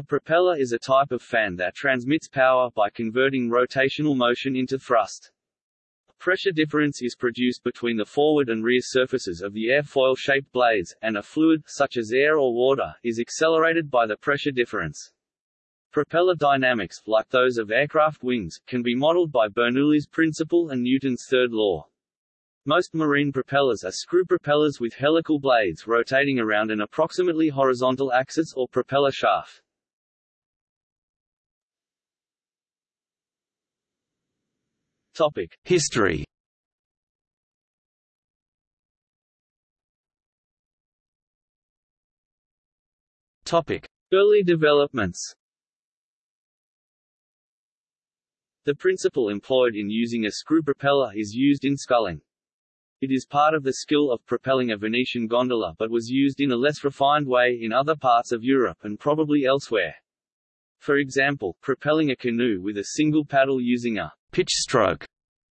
A propeller is a type of fan that transmits power by converting rotational motion into thrust. Pressure difference is produced between the forward and rear surfaces of the airfoil-shaped blades, and a fluid, such as air or water, is accelerated by the pressure difference. Propeller dynamics, like those of aircraft wings, can be modeled by Bernoulli's principle and Newton's third law. Most marine propellers are screw propellers with helical blades rotating around an approximately horizontal axis or propeller shaft. Topic: History Topic: Early developments. The principle employed in using a screw propeller is used in sculling. It is part of the skill of propelling a Venetian gondola but was used in a less refined way in other parts of Europe and probably elsewhere. For example, propelling a canoe with a single paddle using a pitch stroke,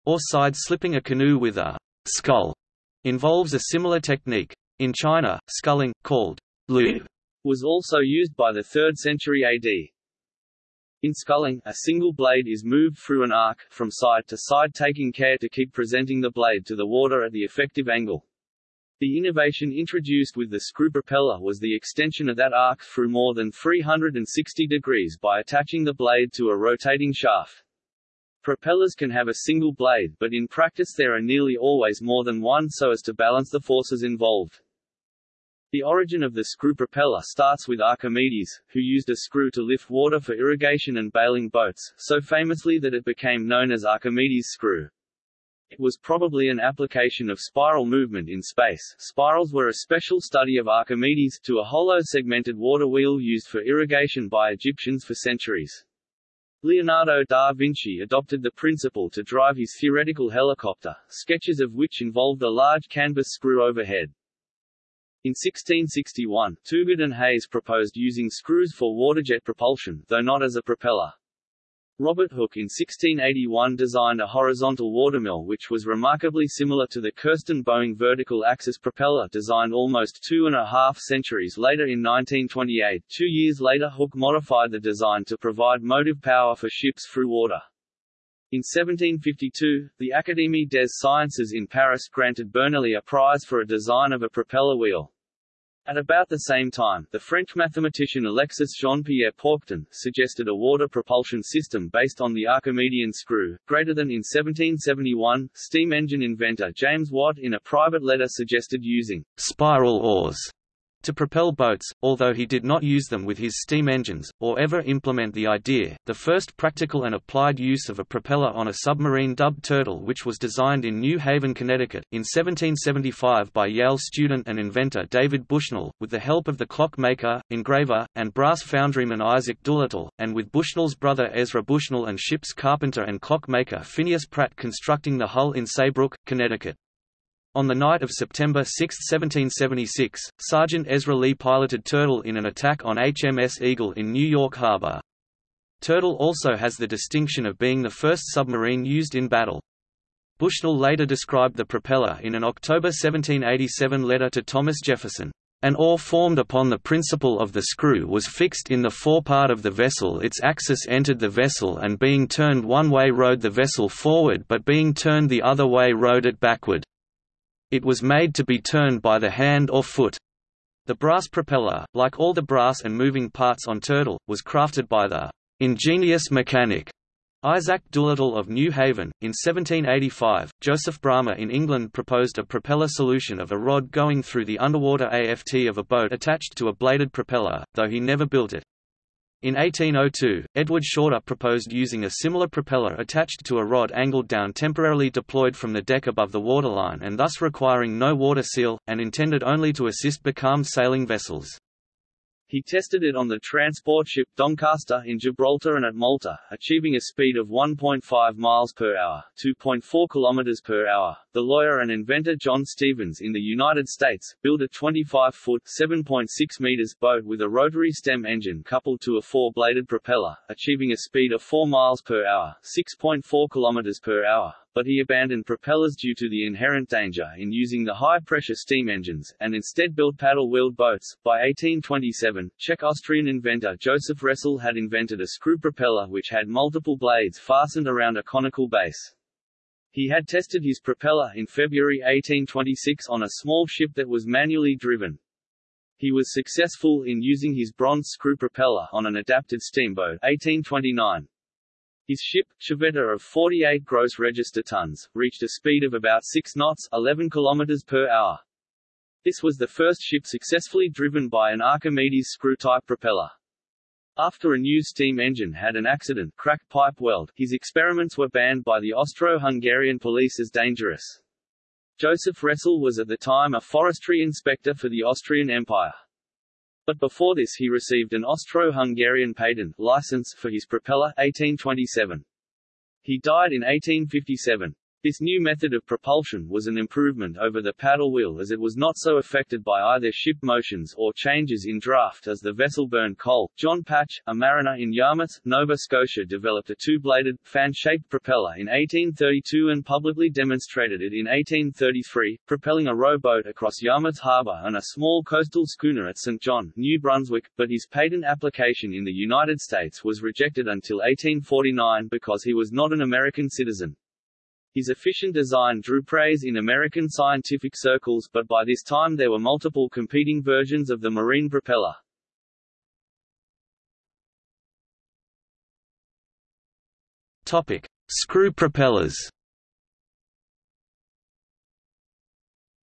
or side slipping a canoe with a scull, involves a similar technique. In China, sculling, called lu, was also used by the 3rd century AD. In sculling, a single blade is moved through an arc, from side to side taking care to keep presenting the blade to the water at the effective angle. The innovation introduced with the screw propeller was the extension of that arc through more than 360 degrees by attaching the blade to a rotating shaft. Propellers can have a single blade but in practice there are nearly always more than one so as to balance the forces involved. The origin of the screw propeller starts with Archimedes, who used a screw to lift water for irrigation and bailing boats, so famously that it became known as Archimedes' screw. It was probably an application of spiral movement in space. Spirals were a special study of Archimedes, to a hollow segmented water wheel used for irrigation by Egyptians for centuries. Leonardo da Vinci adopted the principle to drive his theoretical helicopter, sketches of which involved a large canvas screw overhead. In 1661, Toogood and Hayes proposed using screws for waterjet propulsion, though not as a propeller. Robert Hooke in 1681 designed a horizontal watermill which was remarkably similar to the Kirsten Boeing vertical axis propeller designed almost two and a half centuries later in 1928. Two years later Hooke modified the design to provide motive power for ships through water. In 1752, the Académie des Sciences in Paris granted Bernoulli a prize for a design of a propeller wheel. At about the same time, the French mathematician Alexis Jean-Pierre Paucton, suggested a water propulsion system based on the Archimedean screw. Greater than in 1771, steam engine inventor James Watt in a private letter suggested using spiral oars to propel boats, although he did not use them with his steam engines, or ever implement the idea. The first practical and applied use of a propeller on a submarine dubbed Turtle which was designed in New Haven, Connecticut, in 1775 by Yale student and inventor David Bushnell, with the help of the clockmaker, engraver, and brass foundryman Isaac Doolittle, and with Bushnell's brother Ezra Bushnell and ship's carpenter and clockmaker Phineas Pratt constructing the hull in Saybrook, Connecticut. On the night of September 6, 1776, Sergeant Ezra Lee piloted Turtle in an attack on HMS Eagle in New York Harbor. Turtle also has the distinction of being the first submarine used in battle. Bushnell later described the propeller in an October 1787 letter to Thomas Jefferson. An oar formed upon the principle of the screw was fixed in the forepart of the vessel its axis entered the vessel and being turned one way rowed the vessel forward but being turned the other way rowed it backward. It was made to be turned by the hand or foot. The brass propeller, like all the brass and moving parts on Turtle, was crafted by the ingenious mechanic Isaac Doolittle of New Haven. In 1785, Joseph Bramah in England proposed a propeller solution of a rod going through the underwater aft of a boat attached to a bladed propeller, though he never built it. In 1802, Edward Shorter proposed using a similar propeller attached to a rod angled down temporarily deployed from the deck above the waterline and thus requiring no water seal, and intended only to assist becalmed sailing vessels. He tested it on the transport ship Doncaster in Gibraltar and at Malta, achieving a speed of 1.5 miles per hour, 2.4 kilometers per hour. The lawyer and inventor John Stevens in the United States built a 25-foot (7.6 meters) boat with a rotary stem engine coupled to a four-bladed propeller, achieving a speed of 4 miles per hour, 6.4 kilometers per hour. But he abandoned propellers due to the inherent danger in using the high-pressure steam engines, and instead built paddle-wheeled boats. By 1827, Czech-Austrian inventor Joseph Ressel had invented a screw propeller which had multiple blades fastened around a conical base. He had tested his propeller in February 1826 on a small ship that was manually driven. He was successful in using his bronze screw propeller on an adapted steamboat 1829. His ship, Civetta of 48 gross register tons, reached a speed of about 6 knots 11 km per hour. This was the first ship successfully driven by an Archimedes screw-type propeller. After a new steam engine had an accident cracked pipe weld, his experiments were banned by the Austro-Hungarian police as dangerous. Joseph Ressel was at the time a forestry inspector for the Austrian Empire. But before this he received an Austro-Hungarian patent license for his propeller 1827. He died in 1857. This new method of propulsion was an improvement over the paddle wheel as it was not so affected by either ship motions or changes in draft as the vessel burned coal. John Patch, a mariner in Yarmouth, Nova Scotia developed a two-bladed, fan-shaped propeller in 1832 and publicly demonstrated it in 1833, propelling a rowboat across Yarmouth Harbour and a small coastal schooner at St. John, New Brunswick, but his patent application in the United States was rejected until 1849 because he was not an American citizen. His efficient design drew praise in American scientific circles but by this time there were multiple competing versions of the marine propeller. Topic: Screw propellers.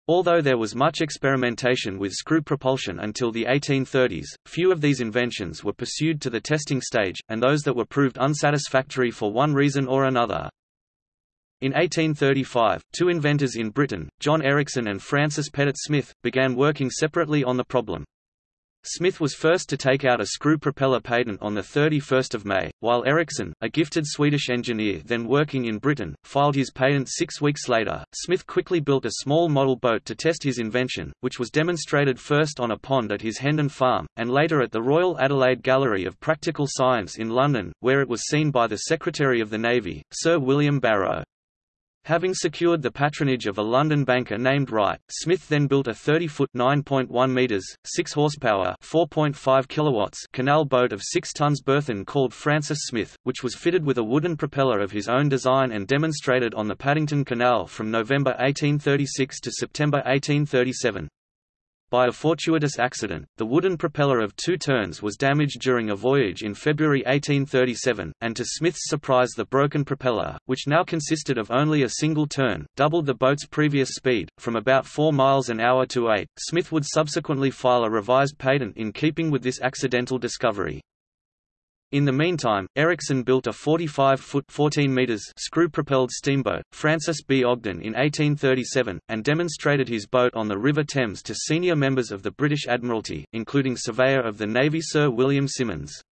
Although there was much experimentation with screw propulsion until the 1830s, few of these inventions were pursued to the testing stage, and those that were proved unsatisfactory for one reason or another. In 1835, two inventors in Britain, John Ericsson and Francis Pettit Smith, began working separately on the problem. Smith was first to take out a screw propeller patent on 31 May, while Ericsson, a gifted Swedish engineer then working in Britain, filed his patent six weeks later. Smith quickly built a small model boat to test his invention, which was demonstrated first on a pond at his Hendon farm, and later at the Royal Adelaide Gallery of Practical Science in London, where it was seen by the Secretary of the Navy, Sir William Barrow. Having secured the patronage of a London banker named Wright, Smith then built a 30-foot (9.1 meters, 6 horsepower, 4.5 kilowatts) canal boat of 6 tons burthen called Francis Smith, which was fitted with a wooden propeller of his own design and demonstrated on the Paddington Canal from November 1836 to September 1837. By a fortuitous accident, the wooden propeller of two turns was damaged during a voyage in February 1837, and to Smith's surprise the broken propeller, which now consisted of only a single turn, doubled the boat's previous speed, from about 4 miles an hour to 8. Smith would subsequently file a revised patent in keeping with this accidental discovery. In the meantime, Ericsson built a 45-foot (14 meters) screw-propelled steamboat, Francis B. Ogden in 1837, and demonstrated his boat on the River Thames to senior members of the British Admiralty, including Surveyor of the Navy Sir William Symonds.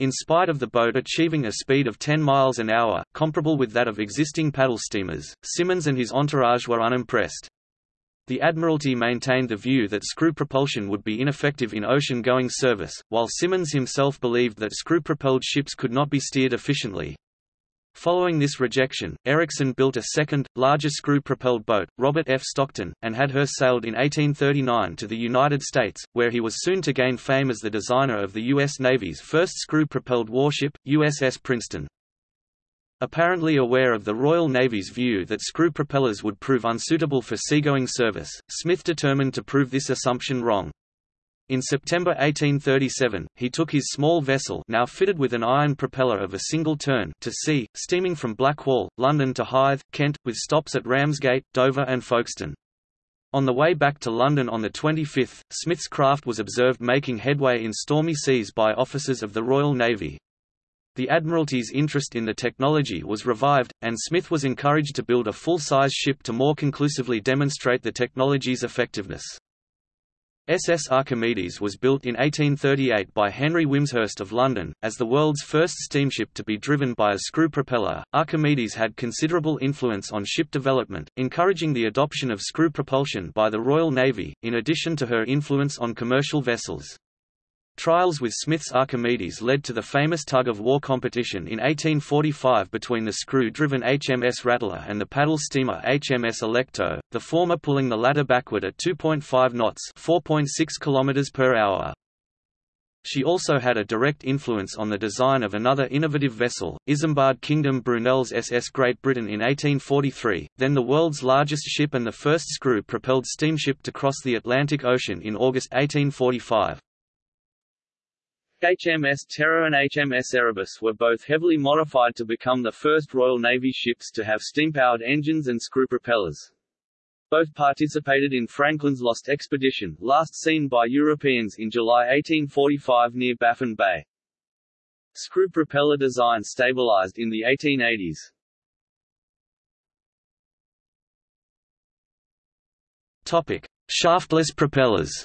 In spite of the boat achieving a speed of 10 miles an hour, comparable with that of existing paddle steamers, Symonds and his entourage were unimpressed. The Admiralty maintained the view that screw propulsion would be ineffective in ocean-going service, while Symonds himself believed that screw-propelled ships could not be steered efficiently. Following this rejection, Ericsson built a second, larger screw-propelled boat, Robert F. Stockton, and had her sailed in 1839 to the United States, where he was soon to gain fame as the designer of the U.S. Navy's first screw-propelled warship, USS Princeton. Apparently aware of the Royal Navy's view that screw propellers would prove unsuitable for seagoing service, Smith determined to prove this assumption wrong. In September 1837, he took his small vessel now fitted with an iron propeller of a single turn to sea, steaming from Blackwall, London to Hythe, Kent, with stops at Ramsgate, Dover and Folkestone. On the way back to London on the 25th, Smith's craft was observed making headway in stormy seas by officers of the Royal Navy, the Admiralty's interest in the technology was revived, and Smith was encouraged to build a full-size ship to more conclusively demonstrate the technology's effectiveness. SS Archimedes was built in 1838 by Henry Wimshurst of London. As the world's first steamship to be driven by a screw propeller, Archimedes had considerable influence on ship development, encouraging the adoption of screw propulsion by the Royal Navy, in addition to her influence on commercial vessels. Trials with Smith's Archimedes led to the famous tug-of-war competition in 1845 between the screw-driven HMS Rattler and the paddle steamer HMS Alecto, the former pulling the latter backward at 2.5 knots 4.6 km. She also had a direct influence on the design of another innovative vessel, Isambard Kingdom Brunel's SS Great Britain in 1843, then the world's largest ship and the first screw-propelled steamship to cross the Atlantic Ocean in August 1845. HMS Terror and HMS Erebus were both heavily modified to become the first Royal Navy ships to have steam-powered engines and screw propellers. Both participated in Franklin's Lost Expedition, last seen by Europeans in July 1845 near Baffin Bay. Screw propeller design stabilized in the 1880s. Topic: Shaftless propellers.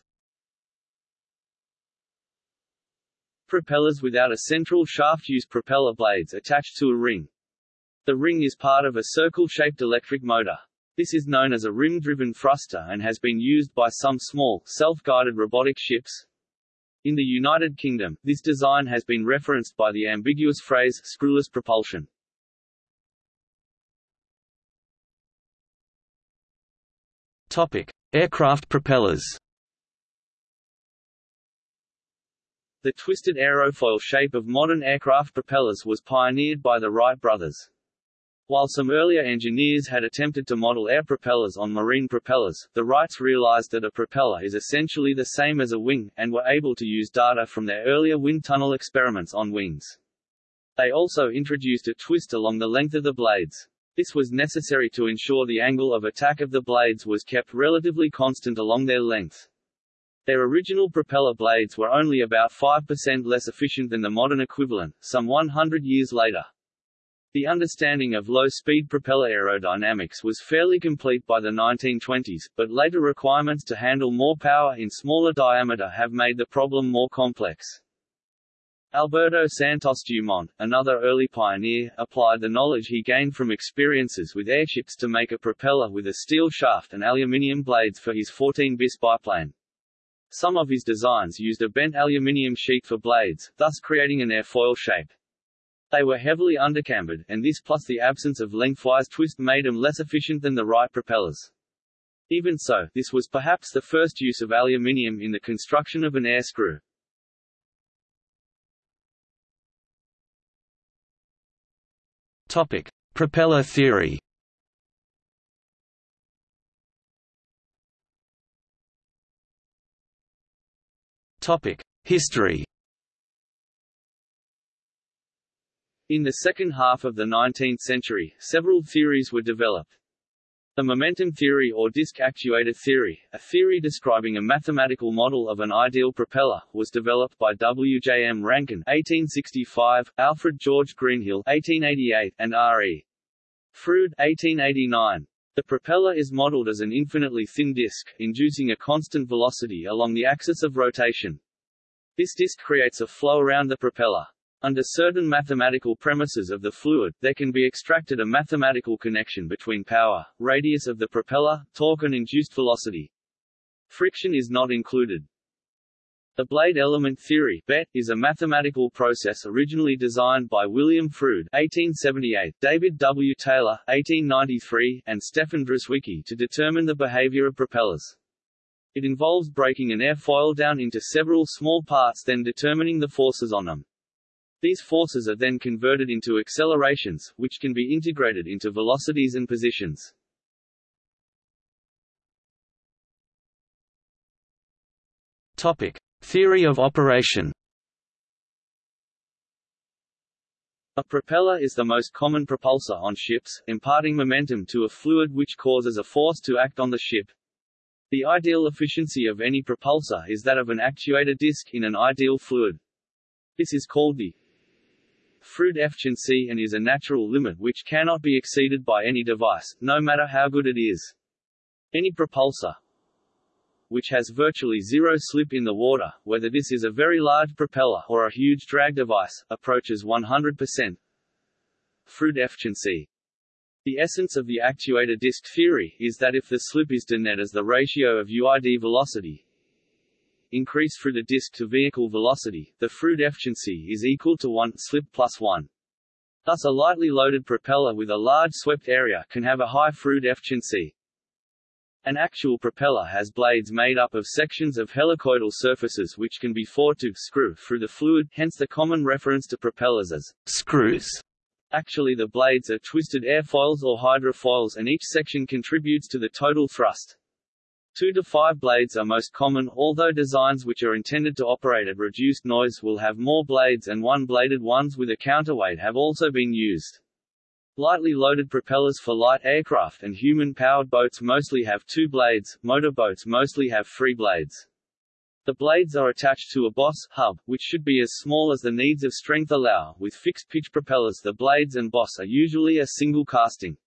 Propellers without a central shaft use propeller blades attached to a ring. The ring is part of a circle-shaped electric motor. This is known as a rim-driven thruster and has been used by some small, self-guided robotic ships. In the United Kingdom, this design has been referenced by the ambiguous phrase, screwless propulsion. Topic: Aircraft propellers. The twisted aerofoil shape of modern aircraft propellers was pioneered by the Wright brothers. While some earlier engineers had attempted to model air propellers on marine propellers, the Wrights realized that a propeller is essentially the same as a wing, and were able to use data from their earlier wind tunnel experiments on wings. They also introduced a twist along the length of the blades. This was necessary to ensure the angle of attack of the blades was kept relatively constant along their length. Their original propeller blades were only about 5% less efficient than the modern equivalent, some 100 years later. The understanding of low-speed propeller aerodynamics was fairly complete by the 1920s, but later requirements to handle more power in smaller diameter have made the problem more complex. Alberto Santos Dumont, another early pioneer, applied the knowledge he gained from experiences with airships to make a propeller with a steel shaft and aluminium blades for his 14-bis biplane. Some of his designs used a bent aluminium sheet for blades, thus creating an airfoil shape. They were heavily undercambered, and this plus the absence of lengthwise twist made them less efficient than the Wright propellers. Even so, this was perhaps the first use of aluminium in the construction of an air screw. Topic: Propeller theory. History. In the second half of the 19th century, several theories were developed. The momentum theory or disk actuator theory, a theory describing a mathematical model of an ideal propeller, was developed by W. J. M. Rankine (1865), Alfred George Greenhill (1888), and R. E. Froude (1889). The propeller is modeled as an infinitely thin disk, inducing a constant velocity along the axis of rotation. This disk creates a flow around the propeller. Under certain mathematical premises of the fluid, there can be extracted a mathematical connection between power, radius of the propeller, torque and induced velocity. Friction is not included. The blade element theory BET, is a mathematical process originally designed by William Froude 1878, David W. Taylor 1893, and Stefan Drzewiecki to determine the behavior of propellers. It involves breaking an airfoil down into several small parts then determining the forces on them. These forces are then converted into accelerations, which can be integrated into velocities and positions. Topic: Theory of operation. A propeller is the most common propulsor on ships, imparting momentum to a fluid which causes a force to act on the ship. The ideal efficiency of any propulsor is that of an actuator disc in an ideal fluid. This is called the Froude efficiency and is a natural limit which cannot be exceeded by any device, no matter how good it is. Any propulsor, which has virtually zero slip in the water, whether this is a very large propeller or a huge drag device, approaches 100%. Froude efficiency. The essence of the actuator disk theory is that if the slip is d net as the ratio of UID velocity, increase through the disk to vehicle velocity, the Froude efficiency is equal to 1 slip plus 1. Thus a lightly loaded propeller with a large swept area can have a high Froude efficiency. An actual propeller has blades made up of sections of helicoidal surfaces which can be forced to screw through the fluid, hence the common reference to propellers as screws. Actually the blades are twisted airfoils or hydrofoils and each section contributes to the total thrust. Two to five blades are most common, although designs which are intended to operate at reduced noise will have more blades and one-bladed ones with a counterweight have also been used. Lightly loaded propellers for light aircraft and human-powered boats mostly have two blades, motorboats mostly have three blades. The blades are attached to a boss hub, which should be as small as the needs of strength allow. With fixed-pitch propellers the blades and boss are usually a single casting.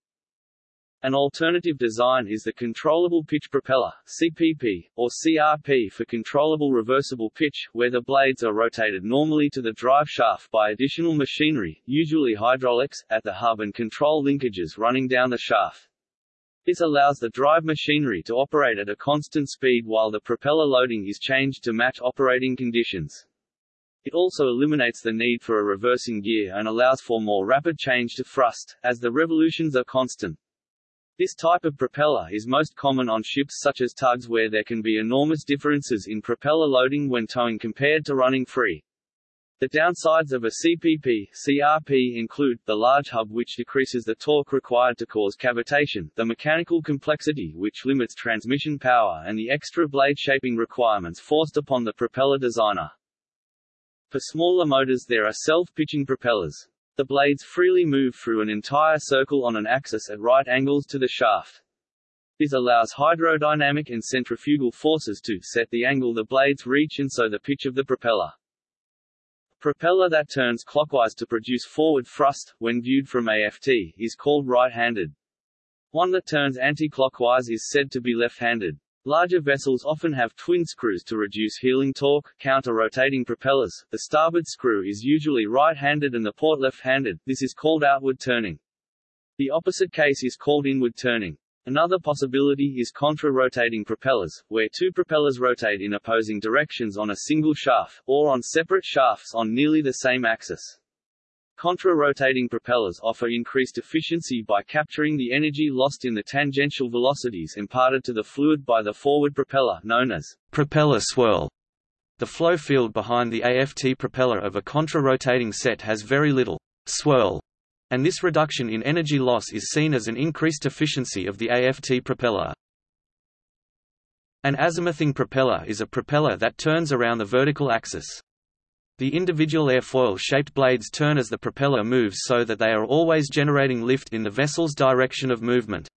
An alternative design is the Controllable Pitch Propeller CPP, or CRP for Controllable Reversible Pitch, where the blades are rotated normally to the drive shaft by additional machinery, usually hydraulics, at the hub and control linkages running down the shaft. This allows the drive machinery to operate at a constant speed while the propeller loading is changed to match operating conditions. It also eliminates the need for a reversing gear and allows for more rapid change to thrust, as the revolutions are constant. This type of propeller is most common on ships such as tugs where there can be enormous differences in propeller loading when towing compared to running free. The downsides of a CPP CRP include, the large hub which decreases the torque required to cause cavitation, the mechanical complexity which limits transmission power and the extra blade shaping requirements forced upon the propeller designer. For smaller motors there are self-pitching propellers. The blades freely move through an entire circle on an axis at right angles to the shaft. This allows hydrodynamic and centrifugal forces to set the angle the blades reach and so the pitch of the propeller. Propeller that turns clockwise to produce forward thrust, when viewed from aft, is called right-handed. One that turns anti-clockwise is said to be left-handed. Larger vessels often have twin screws to reduce heeling torque, counter-rotating propellers. The starboard screw is usually right-handed and the port left-handed, this is called outward turning. The opposite case is called inward turning. Another possibility is contra-rotating propellers, where two propellers rotate in opposing directions on a single shaft, or on separate shafts on nearly the same axis. Contra-rotating propellers offer increased efficiency by capturing the energy lost in the tangential velocities imparted to the fluid by the forward propeller known as propeller swirl. The flow field behind the AFT propeller of a contra-rotating set has very little swirl, and this reduction in energy loss is seen as an increased efficiency of the AFT propeller. An azimuthing propeller is a propeller that turns around the vertical axis. The individual airfoil-shaped blades turn as the propeller moves so that they are always generating lift in the vessel's direction of movement.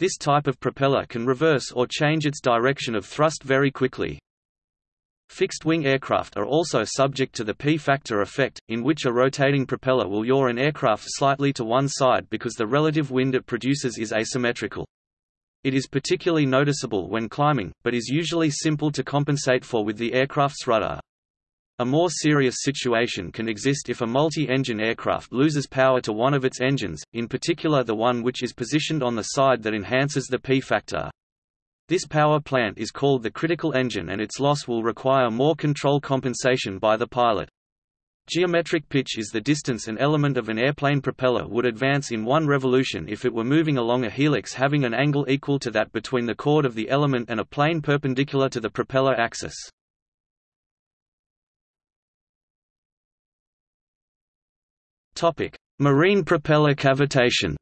This type of propeller can reverse or change its direction of thrust very quickly. Fixed-wing aircraft are also subject to the P-factor effect, in which a rotating propeller will yaw an aircraft slightly to one side because the relative wind it produces is asymmetrical. It is particularly noticeable when climbing, but is usually simple to compensate for with the aircraft's rudder. A more serious situation can exist if a multi-engine aircraft loses power to one of its engines, in particular the one which is positioned on the side that enhances the P-factor. This power plant is called the critical engine and its loss will require more control compensation by the pilot. Geometric pitch is the distance an element of an airplane propeller would advance in one revolution if it were moving along a helix having an angle equal to that between the chord of the element and a plane perpendicular to the propeller axis. Topic: Marine propeller cavitation.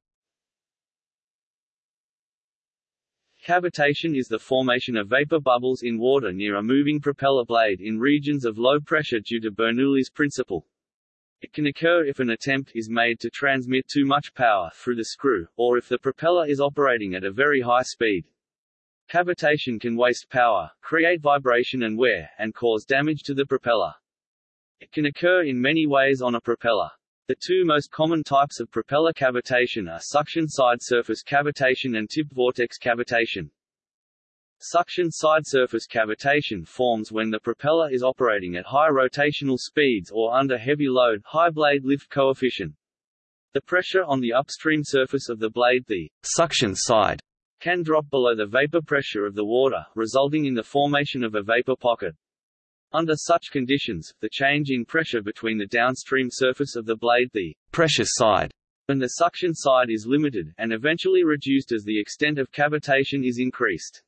Cavitation is the formation of vapor bubbles in water near a moving propeller blade in regions of low pressure due to Bernoulli's principle. It can occur if an attempt is made to transmit too much power through the screw, or if the propeller is operating at a very high speed. Cavitation can waste power, create vibration and wear, and cause damage to the propeller. It can occur in many ways on a propeller. The two most common types of propeller cavitation are suction side surface cavitation and tip vortex cavitation. Suction side surface cavitation forms when the propeller is operating at high rotational speeds or under heavy load high blade lift coefficient. The pressure on the upstream surface of the blade the suction side can drop below the vapor pressure of the water, resulting in the formation of a vapor pocket. Under such conditions, the change in pressure between the downstream surface of the blade the pressure side and the suction side is limited, and eventually reduced as the extent of cavitation is increased.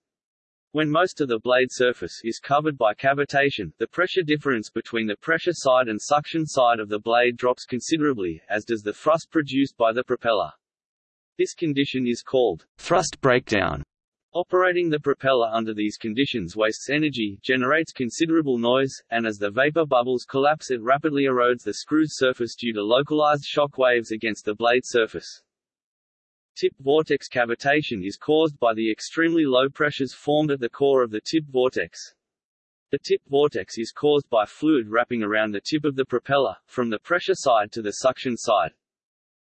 When most of the blade surface is covered by cavitation, the pressure difference between the pressure side and suction side of the blade drops considerably, as does the thrust produced by the propeller. This condition is called thrust breakdown. Operating the propeller under these conditions wastes energy, generates considerable noise, and as the vapor bubbles collapse it rapidly erodes the screw's surface due to localized shock waves against the blade surface. Tip vortex cavitation is caused by the extremely low pressures formed at the core of the tip vortex. The tip vortex is caused by fluid wrapping around the tip of the propeller, from the pressure side to the suction side.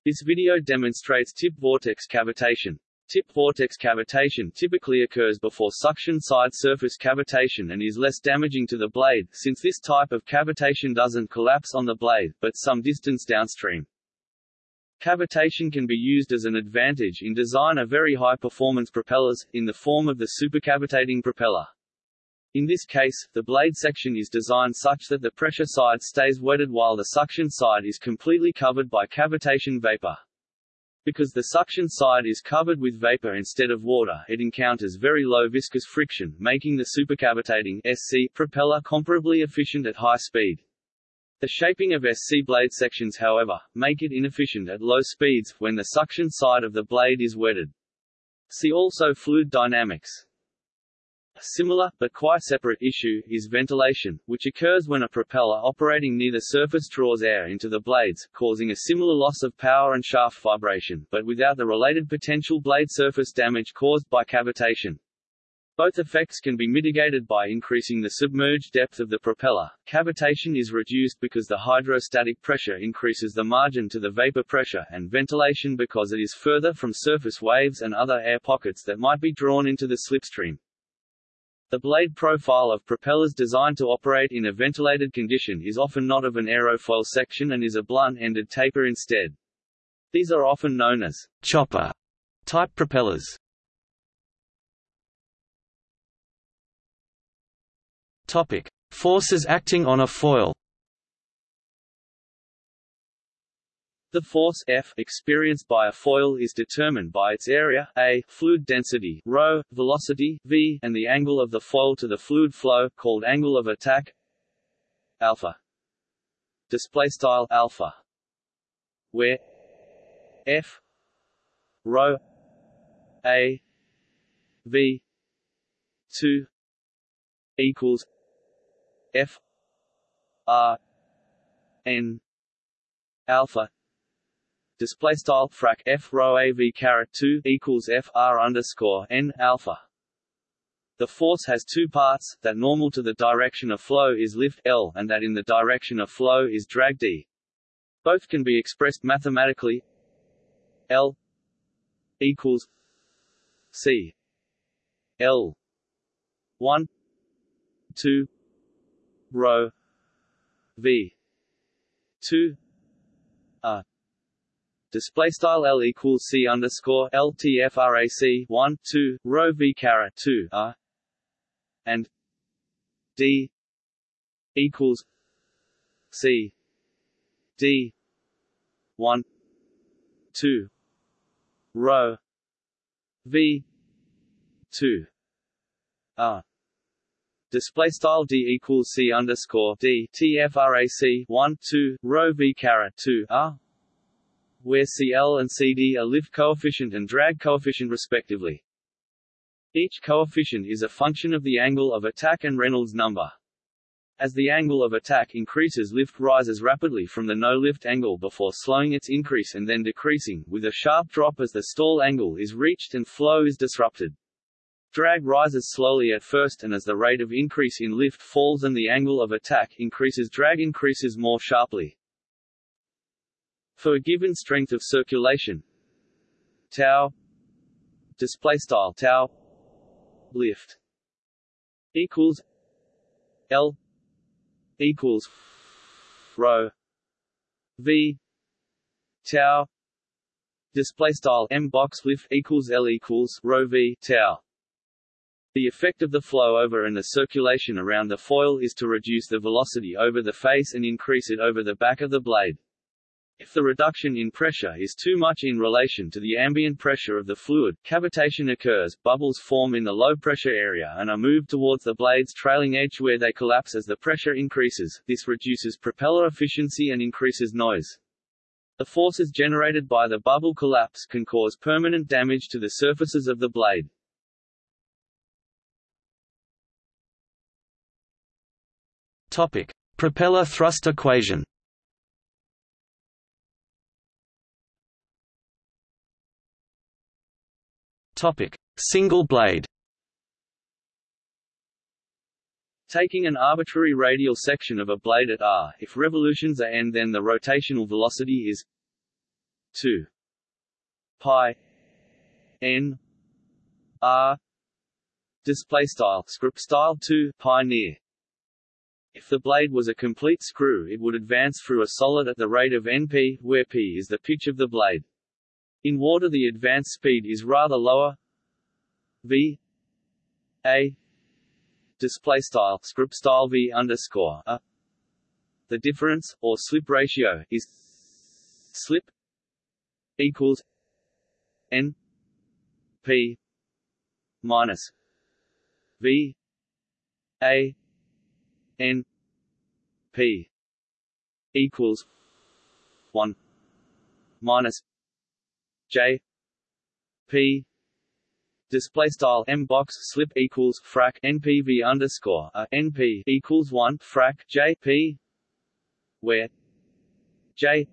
This video demonstrates tip vortex cavitation. Tip vortex cavitation typically occurs before suction side surface cavitation and is less damaging to the blade, since this type of cavitation doesn't collapse on the blade, but some distance downstream. Cavitation can be used as an advantage in design of very high-performance propellers, in the form of the supercavitating propeller. In this case, the blade section is designed such that the pressure side stays wetted while the suction side is completely covered by cavitation vapor. Because the suction side is covered with vapor instead of water it encounters very low viscous friction, making the supercavitating SC propeller comparably efficient at high speed. The shaping of SC blade sections however, make it inefficient at low speeds, when the suction side of the blade is wetted. See also fluid dynamics. A similar, but quite separate issue, is ventilation, which occurs when a propeller operating near the surface draws air into the blades, causing a similar loss of power and shaft vibration, but without the related potential blade surface damage caused by cavitation. Both effects can be mitigated by increasing the submerged depth of the propeller. Cavitation is reduced because the hydrostatic pressure increases the margin to the vapor pressure, and ventilation because it is further from surface waves and other air pockets that might be drawn into the slipstream. The blade profile of propellers designed to operate in a ventilated condition is often not of an aerofoil section and is a blunt-ended taper instead. These are often known as chopper type propellers. Topic: Forces acting on a foil. The force F experienced by a foil is determined by its area A, fluid density ρ, velocity v, and the angle of the foil to the fluid flow called angle of attack alpha. Display style alpha, where F ρ A v 2 equals F R N alpha display style frac f rho a v caret 2 equals f r underscore n alpha. The force has two parts, that normal to the direction of flow is lift L and that in the direction of flow is drag D. Both can be expressed mathematically L equals C L 1 2 rho V 2 R display style L equals C underscore LTFRAC 1 2 rho V caret 2 R and D equals C D 1 2 rho V 2 R. Display style d equals c underscore d tfrac 1 2 rho v caret 2 r where CL and CD are lift coefficient and drag coefficient respectively. Each coefficient is a function of the angle of attack and Reynolds number. As the angle of attack increases lift rises rapidly from the no-lift angle before slowing its increase and then decreasing, with a sharp drop as the stall angle is reached and flow is disrupted. Drag rises slowly at first and as the rate of increase in lift falls and the angle of attack increases drag increases more sharply. For a given strength of circulation tau display style tau lift equals L equals rho V tau display style m box lift equals L equals rho V tau The effect of the flow over and the circulation around the foil is to reduce the velocity over the face and increase it over the back of the blade. If the reduction in pressure is too much in relation to the ambient pressure of the fluid, cavitation occurs, bubbles form in the low-pressure area and are moved towards the blade's trailing edge where they collapse as the pressure increases. This reduces propeller efficiency and increases noise. The forces generated by the bubble collapse can cause permanent damage to the surfaces of the blade. Topic: Propeller thrust equation. Topic: Single blade. Taking an arbitrary radial section of a blade at r, if revolutions are n then the rotational velocity is 2 pi n r display style script style 2 pi near if the blade was a complete screw it would advance through a solid at the rate of np, where p is the pitch of the blade. In water the advance speed is rather lower. V. A. Display style script style v underscore a. The difference or slip ratio is slip equals n p minus v a n p equals one minus j p display style m box slip equals frac npv underscore uh, a np equals one frac j p where j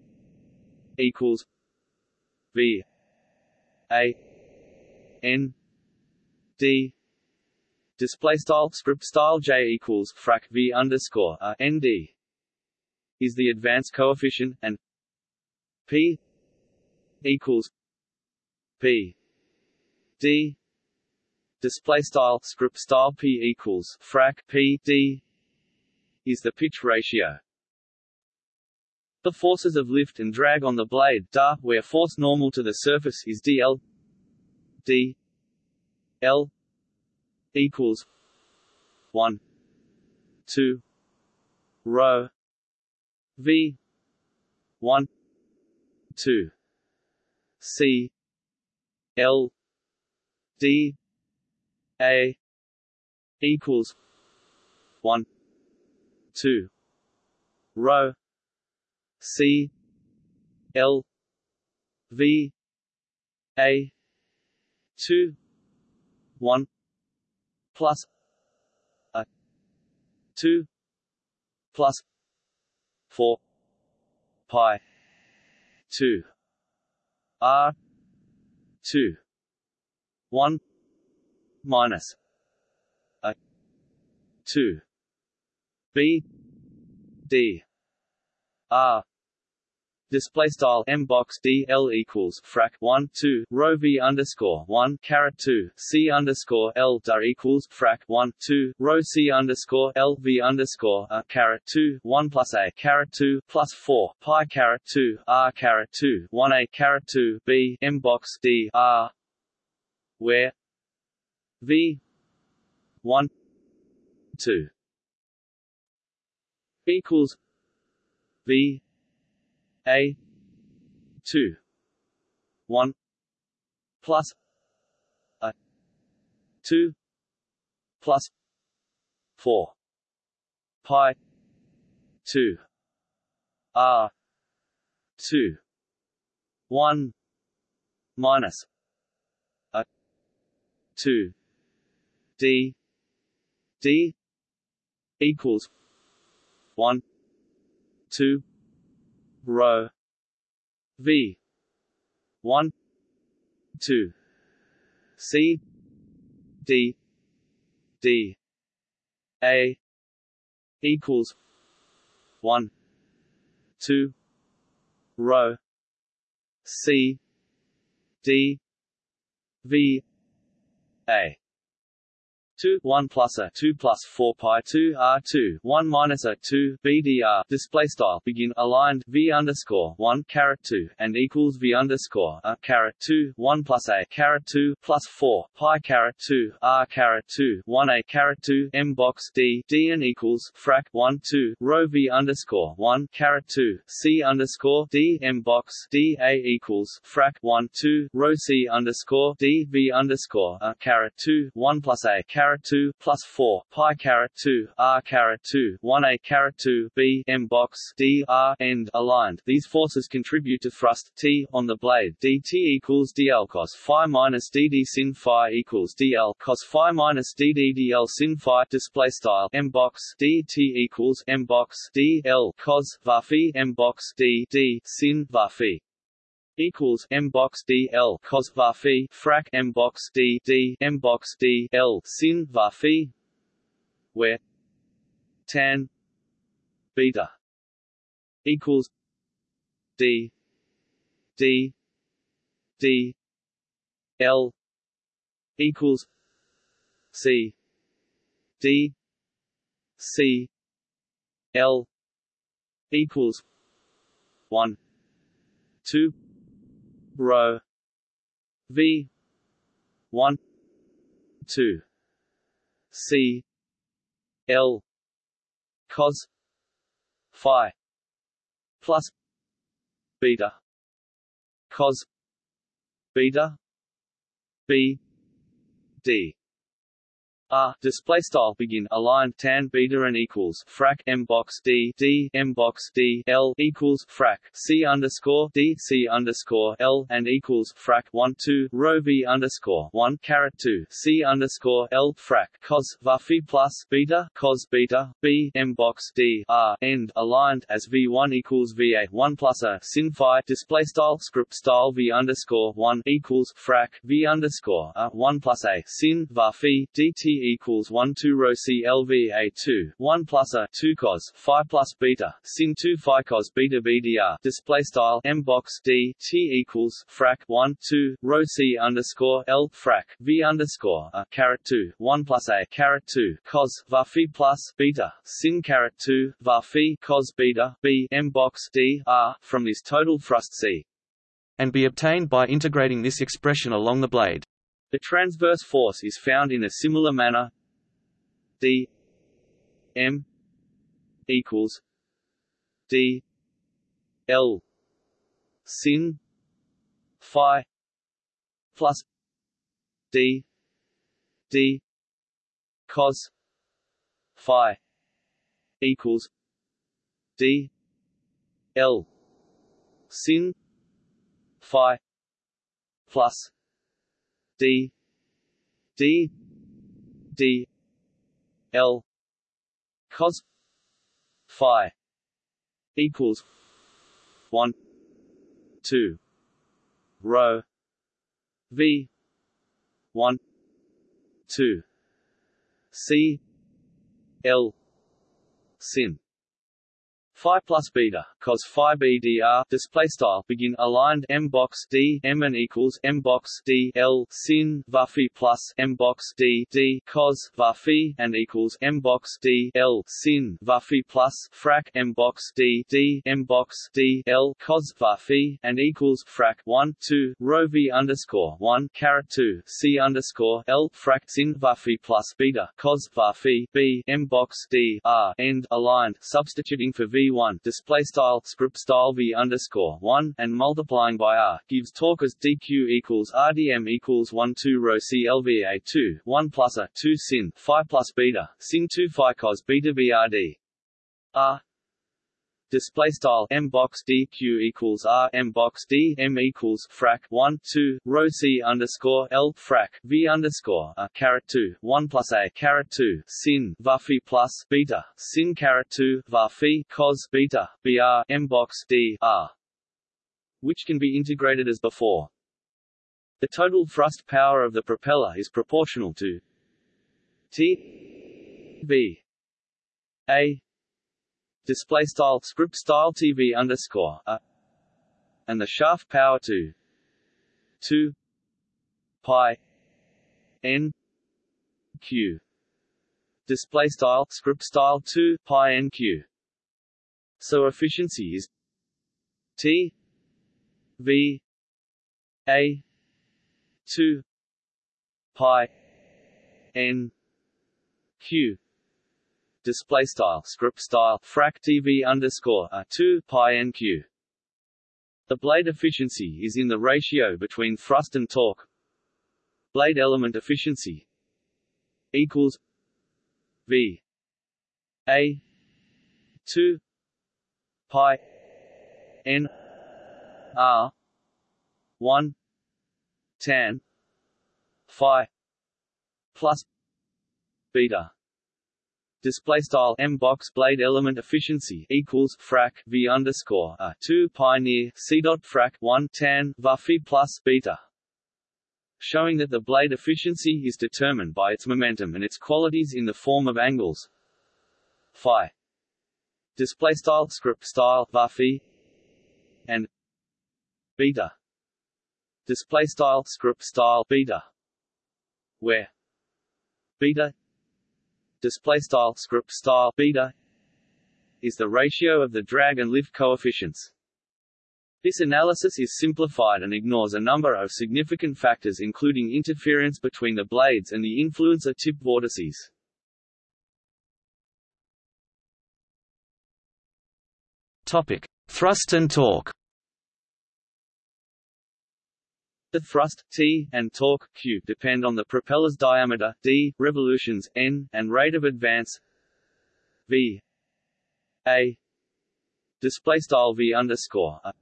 equals v a n d display style script style j equals frac v underscore a n d is the advance coefficient and p equals p d display style script style p equals frac p d is the pitch ratio. The forces of lift and drag on the blade da, where force normal to the surface is dl d l equals 1 2 rho v 1 2 c l d a equals 1 2 rho c l v a 2 1 plus a 2 plus 4 pi 2 r 2 1 minus a 2 b d r display style m box d l equals frac 1 2 rho v underscore 1 caret 2 c underscore l dar equals frac 1 2 rho c underscore l v underscore a caret 2 1 plus a caret 2 plus 4 pi caret 2 r caret 2 1 a caret 2 b m box d r where v 1 2 equals v a 2 1 plus a 2 plus 4 pi 2 r 2 1 minus a 2 d. D equals 1 2 rho v. 1 2 c. D. D. A. equals 1 2 rho c. D. V. A 2 1 plus a 2 plus 4 pi 2 r 2 1 minus a 2 bdr display style. Begin aligned v underscore 1 caret 2 and equals v underscore a caret 2 1 plus a caret 2 plus 4 pi caret 2 r caret 2 1 a caret 2 m box d d and equals frac 1 2 rho v underscore 1 caret 2 c underscore d m box d a equals frac 1 2 rho c underscore d v underscore a caret 2 1 plus a caret caret 2 plus 4 pi caret 2 r caret 2 1 a caret 2 b m box d r end aligned. These forces contribute to thrust T on the blade. dt equals dl cos phi minus dd sin phi equals dl cos phi minus dd dl sin phi. Display style m box dt equals m box dl cos var phi m box d d sin var phi equals m box d l cos var phi frac m box d d m box d l sin var phi where tan beta equals d d d l equals c d c l equals 1 2 rho v. 1 2 c. L. Cos. Phi. Plus. Beta. Cos. Beta. B. D R display style. Begin. Aligned tan. Beta and equals frac. M box d. D. M box d. L equals frac. C underscore d. C underscore l. And equals frac. One two. Rho v underscore one caret two. C underscore l. Frac. Cos var phi plus beta. Cos beta. B. M box d. R. End. Aligned as v one equals v a. One plus a sin phi. Display style. Script style. V underscore one equals frac. V underscore a. One plus a sin var phi dt equals 1 2 rho C L V A 2 1 plus a 2 cos phi plus beta sin 2 phi cos beta BDR display style M box D T equals frac 1 2 rho C underscore L frac V underscore a caret 2 1 plus a caret 2 cos var phi plus beta sin caret 2 var phi cos beta B M box D R from this total thrust C and be obtained by integrating this expression along the blade. The transverse force is found in a similar manner. D M equals D L sin phi plus D D cos phi equals D L sin phi plus D D D L cos phi equals one two rho V one two C L sin phi plus beta cos phi bdr display style begin aligned m box d m and equals m box d l sin var phi plus m box d d cos var phi and equals m box d l sin var phi plus frac m box d d m box d l cos var phi and equals frac 1 2 rho v underscore 1 caret 2 c underscore l frac sin var phi plus beta cos var phi b m box d r end aligned substituting for v one display style script style v underscore one and multiplying by r gives torque as dq equals rdm equals one two rho clva two one plus a two sin phi plus beta sin two phi cos beta brd r display style m box dq equals r m box d m equals frac 1 2 rho c underscore l frac v underscore a caret 2 1 plus a caret 2 sin var phi plus beta sin caret 2 var phi cos beta br m box d r which can be integrated as before. The total thrust power of the propeller is proportional to T V A display style script style TV underscore a. And the shaft power to 2 pi n q. Display style script style 2 pi nq so efficiency is t v a 2 pi n q display style script style frac tv underscore a 2 pi nq the blade efficiency is in the ratio between thrust and torque. Blade element efficiency equals v a 2 pi n r 1 tan phi plus beta display style m box blade element efficiency equals frac v underscore a 2 pi near c dot frac 1 tan va phi plus beta. Showing that the blade efficiency is determined by its momentum and its qualities in the form of angles. Phi. Display style script style va phi. And beta. Display style script style beta. Where beta display style script style beta is the ratio of the drag and lift coefficients. This analysis is simplified and ignores a number of significant factors including interference between the blades and the influence of tip vortices. Topic: Thrust and torque. The thrust T and torque Q depend on the propeller's diameter d, revolutions n, and rate of advance v a display v underscore a,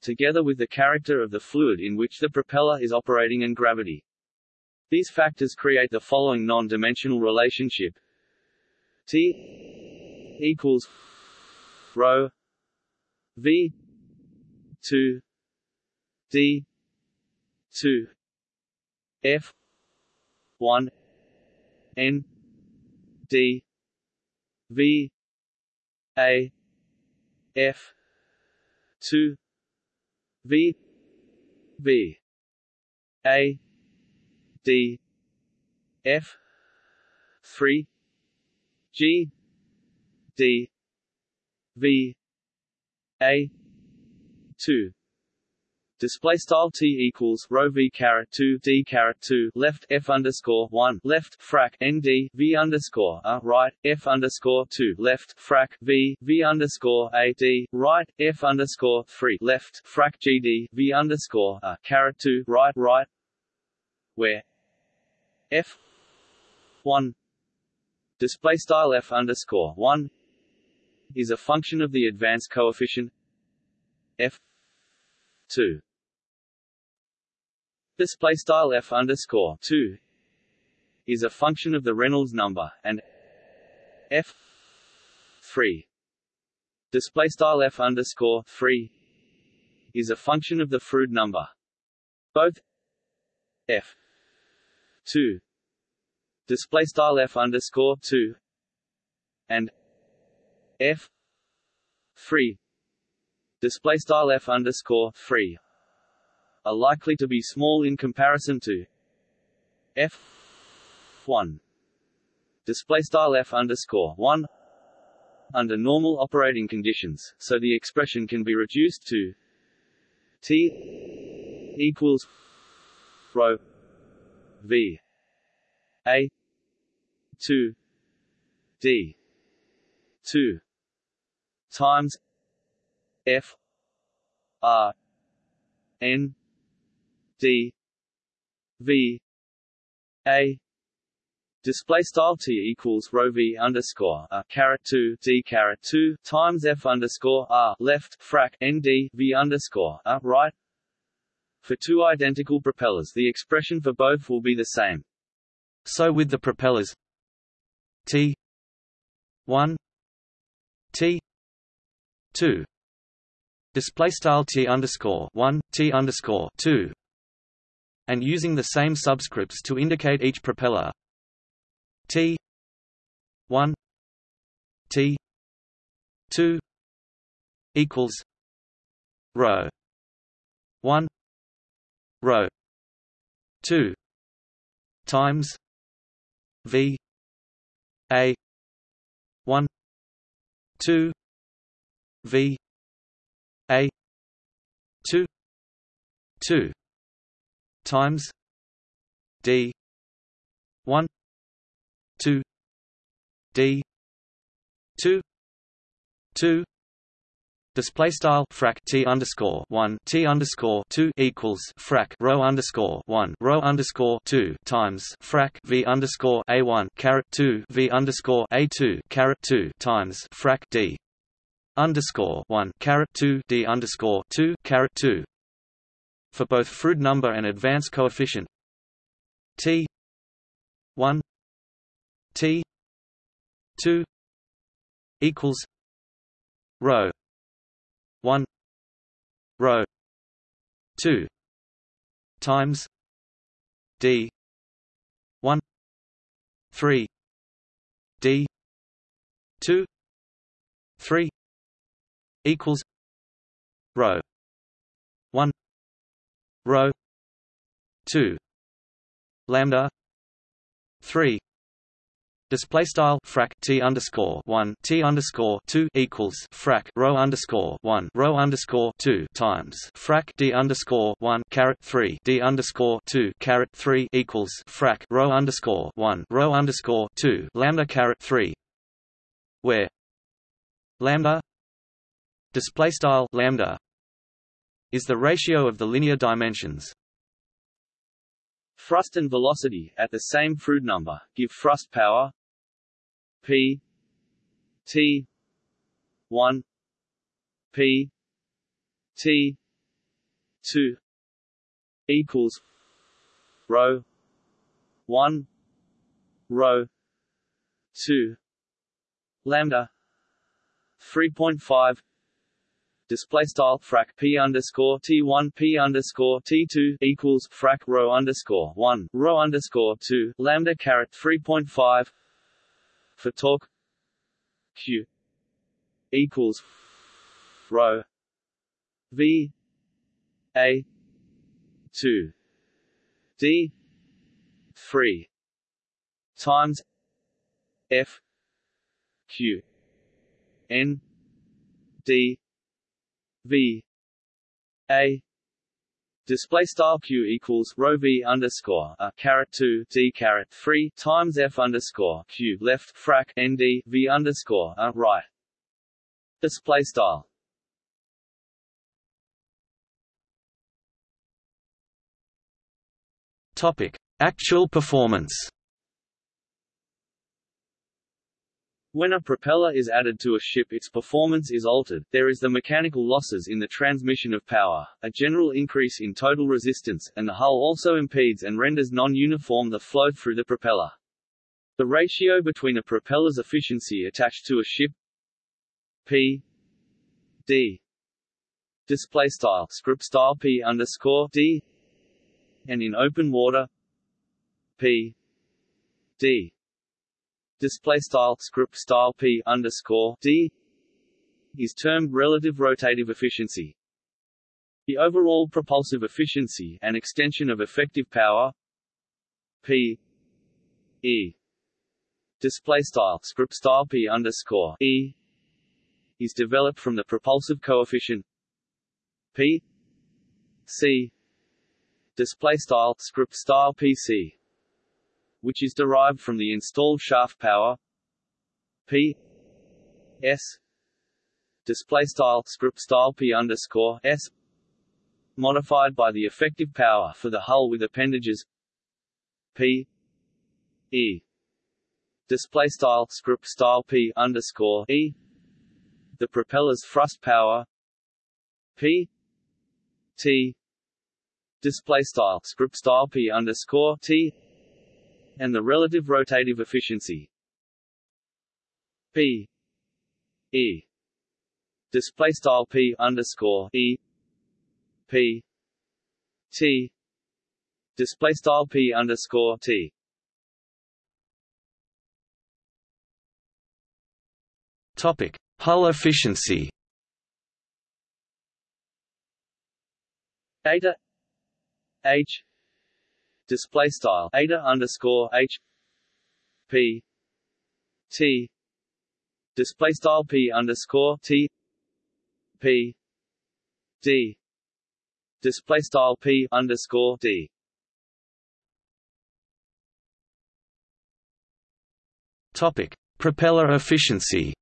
together with the character of the fluid in which the propeller is operating and gravity. These factors create the following non-dimensional relationship: T equals rho v two d 2 f 1 n d v a f 2 v v a d f 3 g d v a 2 display style t equals rho v caret 2 d caret 2 left f underscore 1 left frac n d v underscore a right f underscore 2 left frac v v underscore a d right f underscore 3 left frac g d v underscore a caret 2 right right where f 1 display style f underscore 1 is a function of the advance coefficient f 2 display style f underscore 2 is a function of the Reynolds number and f 3 display style f underscore 3 is a function of the Froude number. Both f 2 display style f underscore 2 and f 3 display style f underscore 3 are likely to be small in comparison to f1 display style f underscore 1 under normal operating conditions, so the expression can be reduced to t equals rho v a 2 d 2 times f r n d v a display style t equals rho v underscore a caret 2 d caret 2 times f underscore r left frac n d v underscore a right for two identical propellers. The expression for both will be the same. So with the propellers t 1 t 2 display style t underscore 1 t underscore 2 and using the same subscripts to indicate each propeller. T 1 T 2 equals rho 1 rho 2 times V a 1 2 v a 2 2 times d 1 2 d 2 2 Display style frac t underscore one t underscore two equals frac rho underscore one rho underscore two times frac v underscore a one caret two v underscore a two caret two times frac d underscore one caret two d underscore two caret two for both Froude number and advance coefficient. T one t two equals rho 1 rho 2 times d 1 3 d 2 3 equals rho 1 rho 2 lambda 3 Display style frac t underscore one t underscore two equals frac rho underscore one rho underscore two times frac d underscore one caret three d underscore two caret three equals frac rho underscore one rho underscore two lambda caret three, where lambda display style lambda is the ratio of the linear dimensions. Thrust and velocity, at the same Froude number, give thrust power P T one P T two equals rho one rho two lambda three point five display style frac p underscore t one p underscore t two equals frac rho underscore one rho underscore two lambda caret three point five for torque q equals rho v a 2 d 3 times f q n d v a Display style q equals rho v underscore a caret two d caret three times f underscore q left frac nd v underscore a right. Display style. Topic: Actual performance. When a propeller is added to a ship its performance is altered, there is the mechanical losses in the transmission of power, a general increase in total resistance, and the hull also impedes and renders non-uniform the flow through the propeller. The ratio between a propeller's efficiency attached to a ship P D display style script style P underscore D and in open water P D display style script style p underscore d is termed relative rotative efficiency. The overall propulsive efficiency and extension of effective power p e display style script style p underscore e is developed from the propulsive coefficient p c display style script style pc which is derived from the installed shaft power P S display style script style P underscore S modified by the effective power for the hull with appendages P E display style script style P underscore E the propeller's thrust power P T display style script style P underscore T and the relative rotative efficiency. P. E. Display style P underscore E. P. T. Display style P underscore T. Topic. Hull efficiency. Eta. H display style eta underscore h p T display style P underscore T P D display style P underscore D Topic: Propeller efficiency.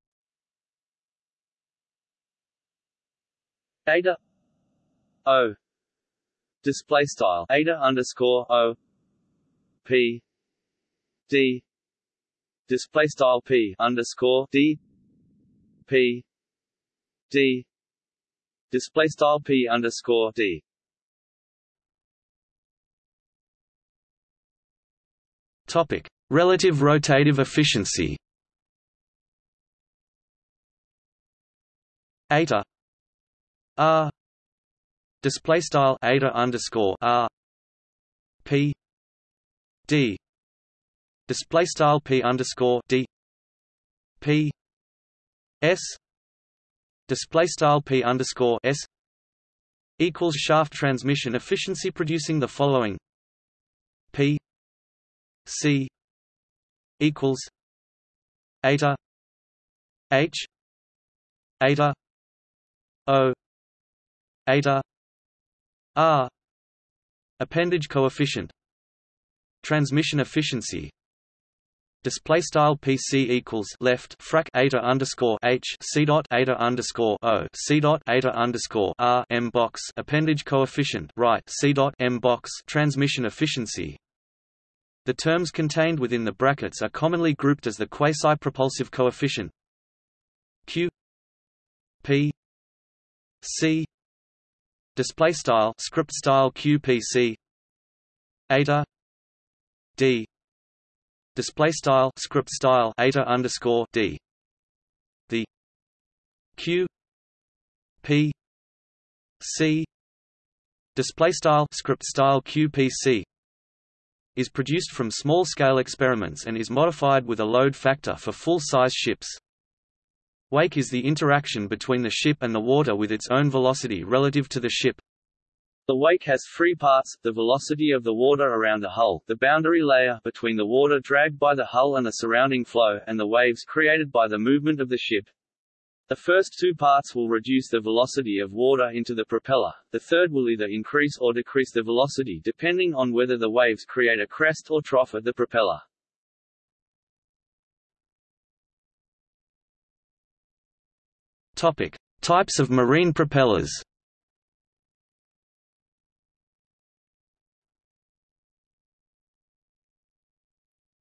Eta O display style Eta underscore O P D display style P underscore D P D display style P underscore D. Topic: Relative rotative efficiency. Eta. R display style eta underscore R P D. Display style P underscore D P S. Display style P underscore S equals shaft transmission efficiency producing the following. P C equals eta H eta O eta R appendage coefficient. Transmission efficiency. Display style PC equals left frac eta underscore H C dot eta underscore O C dot eta underscore R M box. Appendage coefficient right C dot M box. Transmission efficiency. The terms contained within the brackets are commonly grouped as the quasi-propulsive coefficient. Q P C display style script style QPC eta D. Display style script style eta underscore D. The Q P C. Display style script style QPC is produced from small-scale experiments and is modified with a load factor for full-size ships. Wake is the interaction between the ship and the water with its own velocity relative to the ship. The wake has three parts, the velocity of the water around the hull, the boundary layer between the water dragged by the hull and the surrounding flow, and the waves created by the movement of the ship. The first two parts will reduce the velocity of water into the propeller, the third will either increase or decrease the velocity depending on whether the waves create a crest or trough at the propeller. Topic: Types of marine propellers.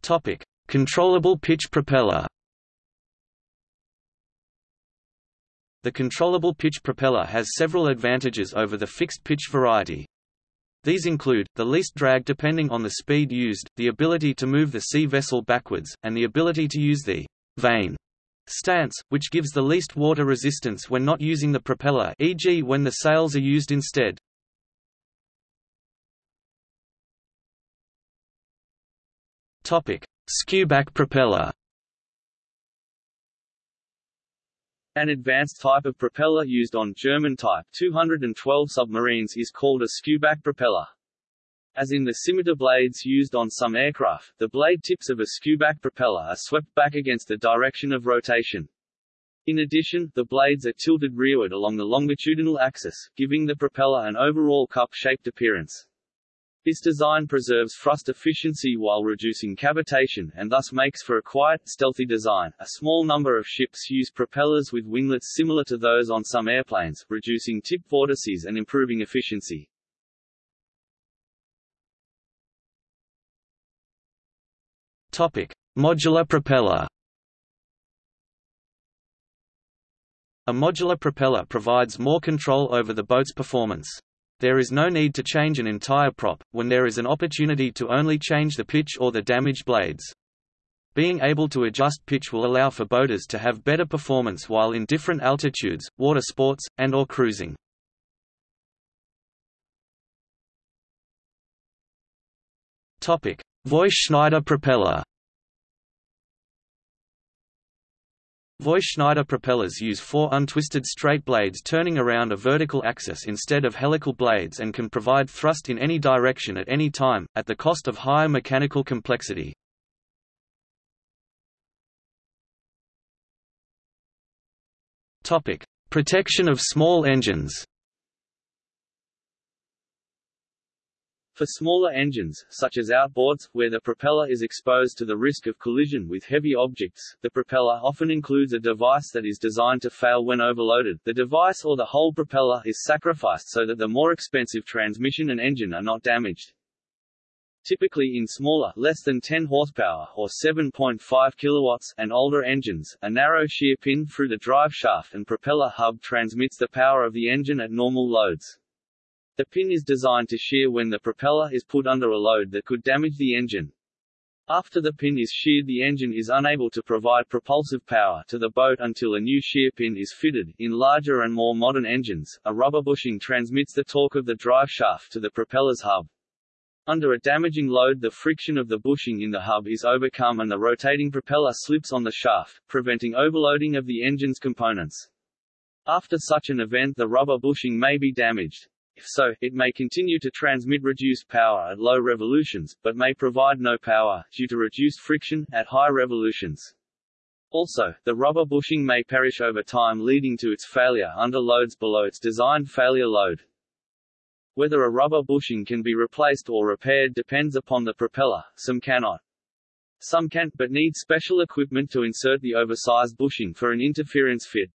Topic: Controllable pitch propeller. The controllable pitch propeller has several advantages over the fixed pitch variety. These include, the least drag depending on the speed used, the ability to move the sea vessel backwards, and the ability to use the vane stance, which gives the least water resistance when not using the propeller e.g. when the sails are used instead. Skewback propeller An advanced type of propeller used on German Type 212 submarines is called a skewback propeller. As in the scimitar blades used on some aircraft, the blade tips of a skewback propeller are swept back against the direction of rotation. In addition, the blades are tilted rearward along the longitudinal axis, giving the propeller an overall cup-shaped appearance. This design preserves thrust efficiency while reducing cavitation and thus makes for a quiet, stealthy design. A small number of ships use propellers with winglets similar to those on some airplanes, reducing tip vortices and improving efficiency. Topic: Modular propeller. A modular propeller provides more control over the boat's performance. There is no need to change an entire prop, when there is an opportunity to only change the pitch or the damaged blades. Being able to adjust pitch will allow for boaters to have better performance while in different altitudes, water sports, and or cruising. Voith-Schneider propeller. Voith-Schneider propellers use four untwisted straight blades turning around a vertical axis instead of helical blades and can provide thrust in any direction at any time, at the cost of higher mechanical complexity. Protection of small engines. For smaller engines, such as outboards, where the propeller is exposed to the risk of collision with heavy objects, the propeller often includes a device that is designed to fail when overloaded. The device or the whole propeller is sacrificed so that the more expensive transmission and engine are not damaged. Typically in smaller, less than 10 horsepower or 7.5 kilowatts and older engines, a narrow shear pin through the drive shaft and propeller hub transmits the power of the engine at normal loads. The pin is designed to shear when the propeller is put under a load that could damage the engine. After the pin is sheared the engine is unable to provide propulsive power to the boat until a new shear pin is fitted. In larger and more modern engines, a rubber bushing transmits the torque of the drive shaft to the propeller's hub. Under a damaging load the friction of the bushing in the hub is overcome and the rotating propeller slips on the shaft, preventing overloading of the engine's components. After such an event the rubber bushing may be damaged. If so, it may continue to transmit reduced power at low revolutions, but may provide no power, due to reduced friction, at high revolutions. Also, the rubber bushing may perish over time leading to its failure under loads below its designed failure load. Whether a rubber bushing can be replaced or repaired depends upon the propeller, some cannot. Some can, but need special equipment to insert the oversized bushing for an interference fit.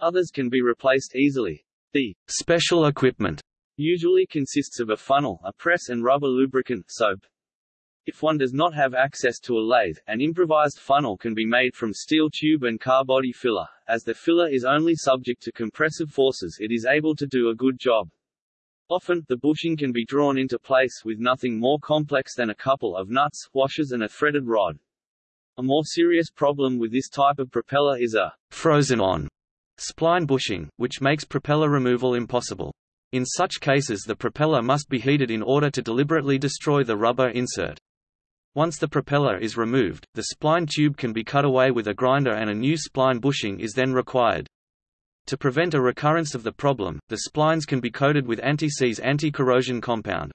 Others can be replaced easily. The special equipment usually consists of a funnel, a press and rubber lubricant, soap. If one does not have access to a lathe, an improvised funnel can be made from steel tube and car body filler. As the filler is only subject to compressive forces it is able to do a good job. Often, the bushing can be drawn into place with nothing more complex than a couple of nuts, washers and a threaded rod. A more serious problem with this type of propeller is a frozen-on spline bushing, which makes propeller removal impossible. In such cases the propeller must be heated in order to deliberately destroy the rubber insert. Once the propeller is removed, the spline tube can be cut away with a grinder and a new spline bushing is then required. To prevent a recurrence of the problem, the splines can be coated with anti-seize anti-corrosion compound.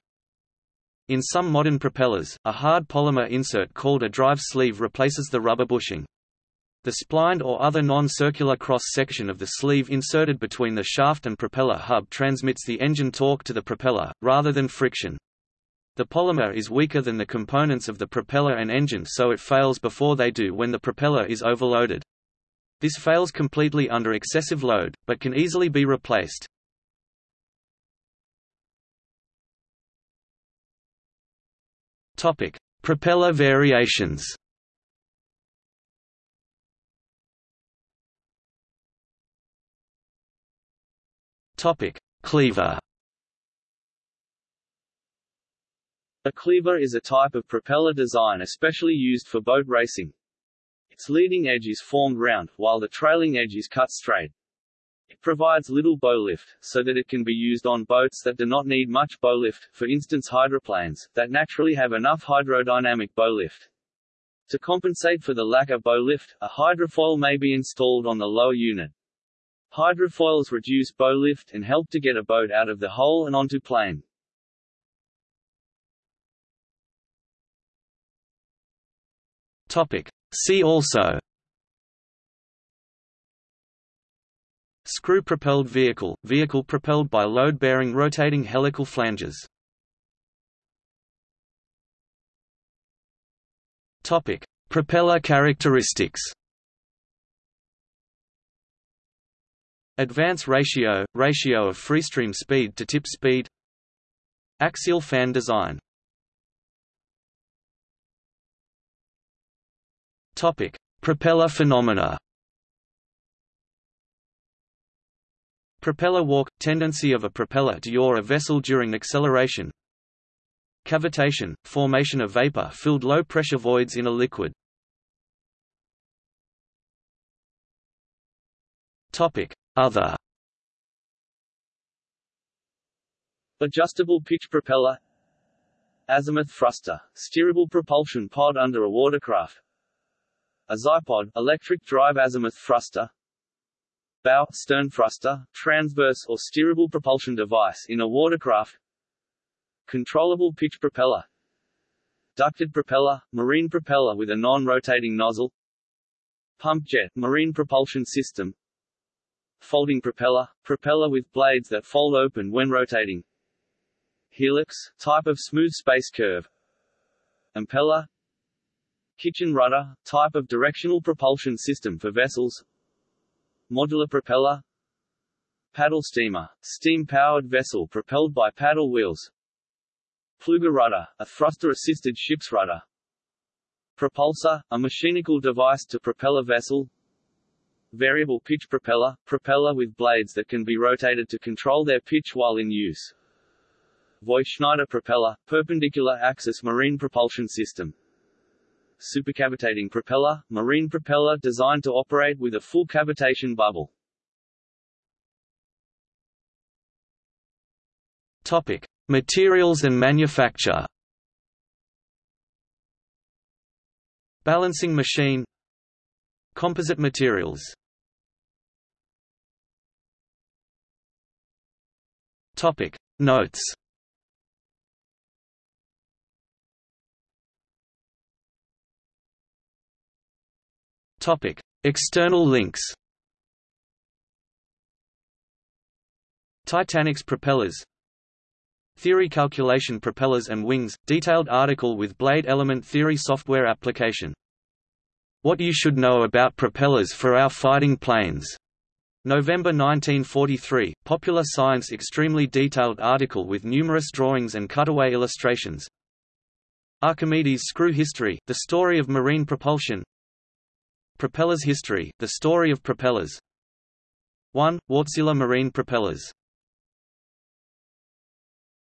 In some modern propellers, a hard polymer insert called a drive sleeve replaces the rubber bushing. The splined or other non-circular cross-section of the sleeve inserted between the shaft and propeller hub transmits the engine torque to the propeller, rather than friction. The polymer is weaker than the components of the propeller and engine so it fails before they do when the propeller is overloaded. This fails completely under excessive load, but can easily be replaced. Propeller variations. Topic: Cleaver. A cleaver is a type of propeller design especially used for boat racing. Its leading edge is formed round, while the trailing edge is cut straight. It provides little bow lift, so that it can be used on boats that do not need much bow lift, for instance hydroplanes, that naturally have enough hydrodynamic bow lift. To compensate for the lack of bow lift, a hydrofoil may be installed on the lower unit. Hydrofoils reduce bow lift and help to get a boat out of the hole and onto plane. Topic. See also Screw-propelled vehicle – vehicle propelled by load-bearing rotating helical flanges. Propeller characteristics Advance ratio – ratio of freestream speed to tip speed. Axial fan design. Topic: Propeller phenomena. Propeller walk – tendency of a propeller to yaw a vessel during acceleration. Cavitation – formation of vapor-filled low-pressure voids in a liquid. Topic: other. Adjustable pitch propeller. Azimuth thruster, steerable propulsion pod under a watercraft. Azipod, electric drive azimuth thruster. Bow, stern thruster, transverse or steerable propulsion device in a watercraft. Controllable pitch propeller. Ducted propeller, marine propeller with a non-rotating nozzle. Pump jet, marine propulsion system Folding propeller – propeller with blades that fold open when rotating. Helix – type of smooth space curve. Impeller. Kitchen rudder – type of directional propulsion system for vessels. Modular propeller. Paddle steamer – steam-powered vessel propelled by paddle wheels. Pleuger rudder – a thruster-assisted ship's rudder. Propulsor – a mechanical device to propel a vessel Variable pitch propeller – propeller with blades that can be rotated to control their pitch while in use. Voith-Schneider propeller – perpendicular axis marine propulsion system. Supercavitating propeller – marine propeller designed to operate with a full cavitation bubble. Topic: Materials and manufacture. Balancing machine Composite materials. Topic. Notes. Topic. External links. Titanic's propellers. Theory calculation propellers and wings, detailed article with blade element theory software application. What you should know about propellers for our fighting planes. November 1943, Popular Science extremely detailed article with numerous drawings and cutaway illustrations. Archimedes screw history, the story of marine propulsion. Propellers history, the story of propellers. 1. Wärtsilä marine propellers